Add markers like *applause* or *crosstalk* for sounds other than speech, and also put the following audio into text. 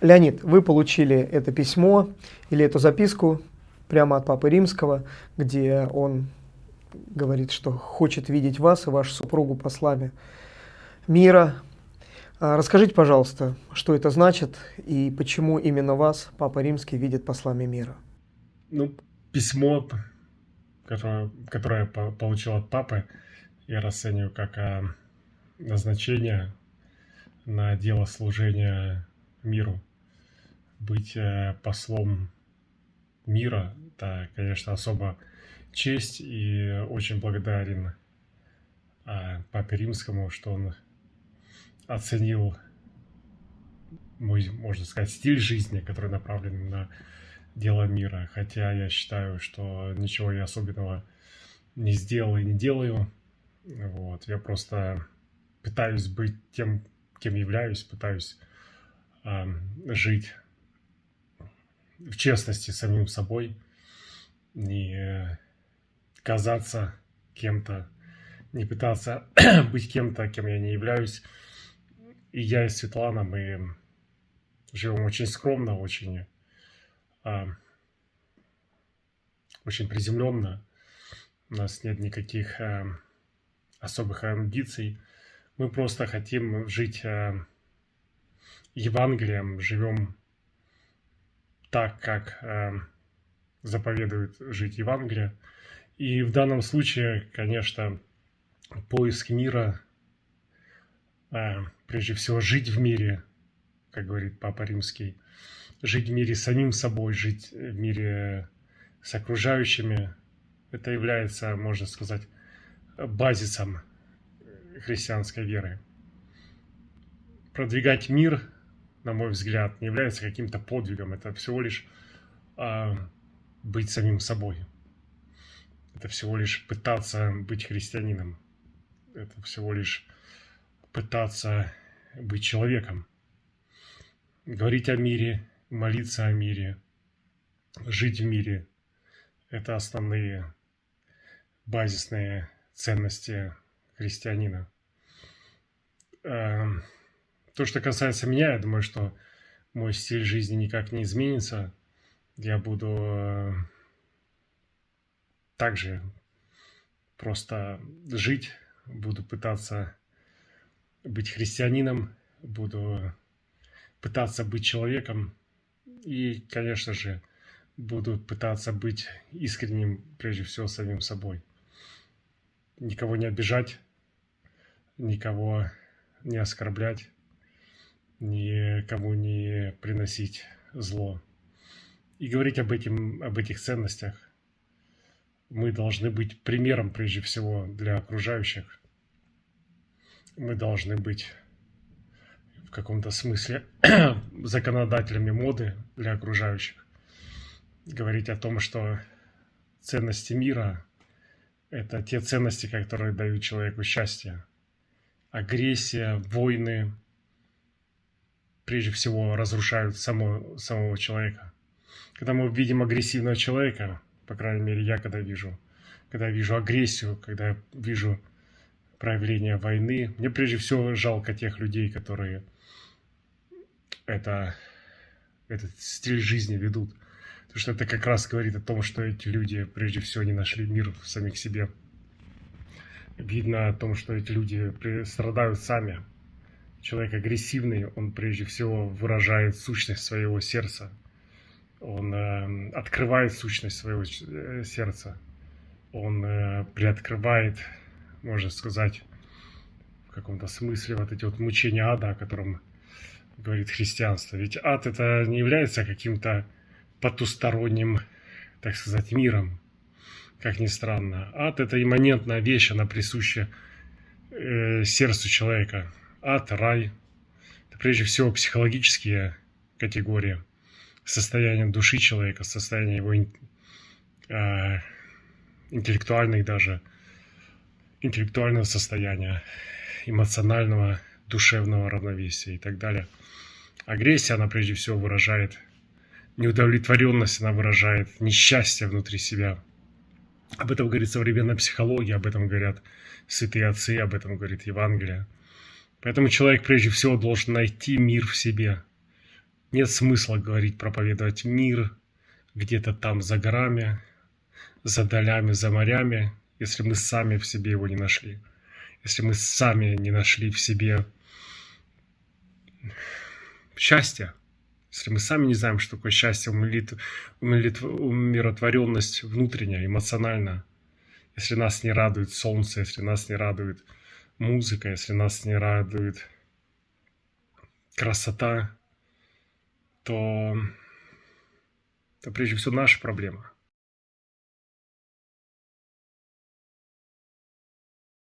Леонид, вы получили это письмо или эту записку прямо от Папы Римского, где он говорит, что хочет видеть вас и вашу супругу послами мира. А, расскажите, пожалуйста, что это значит и почему именно вас Папа Римский видит послами мира? Ну, письмо, которое, которое получил от Папы, я расцениваю как а, назначение на дело служения миру быть э, послом мира, это, конечно, особо честь и очень благодарен а, Папе Римскому, что он оценил мой, можно сказать, стиль жизни, который направлен на дело мира. Хотя я считаю, что ничего я особенного не сделал и не делаю. Вот. Я просто пытаюсь быть тем, кем являюсь, пытаюсь э, жить в честности самим собой, не казаться кем-то, не пытаться *clears throat* быть кем-то, кем я не являюсь. И я и Светлана, мы живем очень скромно, очень, а, очень приземленно. У нас нет никаких а, особых амбиций. Мы просто хотим жить а, Евангелием, живем так, как э, заповедует жить Евангелие. И в данном случае, конечно, поиск мира, э, прежде всего жить в мире, как говорит Папа Римский, жить в мире самим собой, жить в мире с окружающими, это является, можно сказать, базисом христианской веры. Продвигать мир на мой взгляд, не является каким-то подвигом. Это всего лишь э, быть самим собой. Это всего лишь пытаться быть христианином. Это всего лишь пытаться быть человеком. Говорить о мире, молиться о мире, жить в мире – это основные базисные ценности христианина. Эм, то, что касается меня, я думаю, что мой стиль жизни никак не изменится. Я буду э, также просто жить, буду пытаться быть христианином, буду пытаться быть человеком и, конечно же, буду пытаться быть искренним, прежде всего, самим собой. Никого не обижать, никого не оскорблять, никому не приносить зло. И говорить об, этим, об этих ценностях мы должны быть примером прежде всего для окружающих. Мы должны быть в каком-то смысле *clears throat* законодателями моды для окружающих. Говорить о том, что ценности мира – это те ценности, которые дают человеку счастье. Агрессия, войны – прежде всего разрушают само, самого человека. Когда мы видим агрессивного человека, по крайней мере, я когда вижу, когда вижу агрессию, когда вижу проявление войны, мне прежде всего жалко тех людей, которые это, этот стиль жизни ведут. Потому что это как раз говорит о том, что эти люди прежде всего не нашли мир в самих себе. Видно о том, что эти люди страдают сами, Человек агрессивный, он прежде всего выражает сущность своего сердца. Он э, открывает сущность своего э, сердца. Он э, приоткрывает, можно сказать, в каком-то смысле вот эти вот мучения ада, о котором говорит христианство. Ведь ад это не является каким-то потусторонним, так сказать, миром, как ни странно. Ад это имманентная вещь, она присуща э, сердцу человека ад, рай. Это прежде всего психологические категории. Состояние души человека, состояние его э, интеллектуальных даже, интеллектуального состояния, эмоционального, душевного равновесия и так далее. Агрессия, она прежде всего выражает неудовлетворенность, она выражает несчастье внутри себя. Об этом говорит современная психология, об этом говорят святые отцы, об этом говорит Евангелие. Поэтому человек прежде всего должен найти мир в себе. нет смысла говорить, проповедовать мир где-то там за горами, за долями, за морями, если мы сами в себе его не нашли. Если мы сами не нашли в себе счастья, если мы сами не знаем, что такое счастье, умиротворенность внутренняя, эмоциональная, если нас не радует солнце, если нас не радует музыка, если нас не радует красота, то это прежде всего наша проблема.